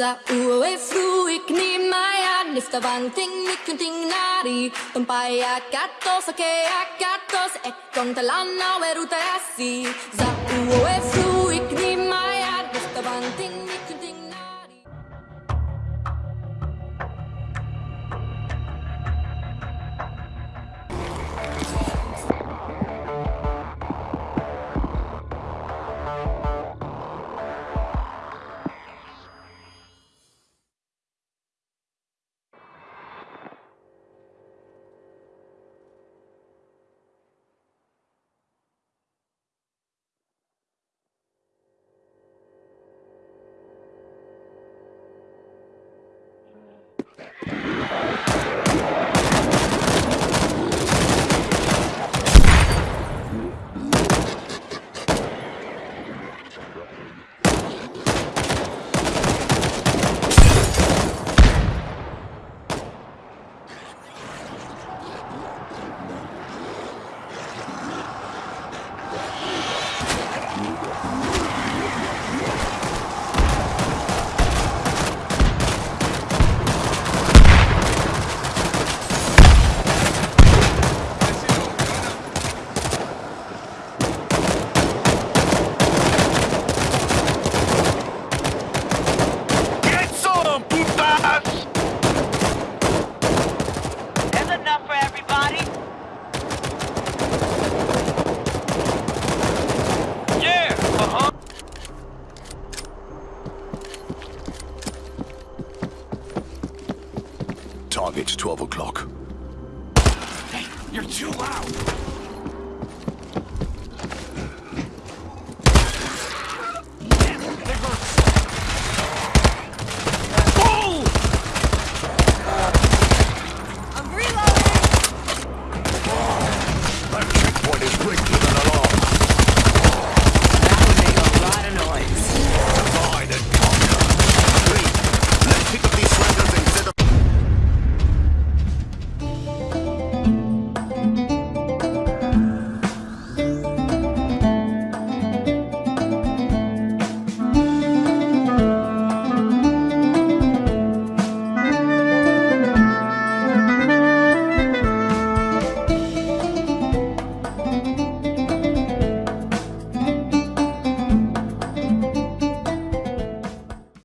Za uwe fruik ni maya Nifta banting ni kunting nari Tumpaya katos ake akatos Ekong talana weruta asi Za uwe fruik ni maya Target 12 o'clock. Hey, you're too loud.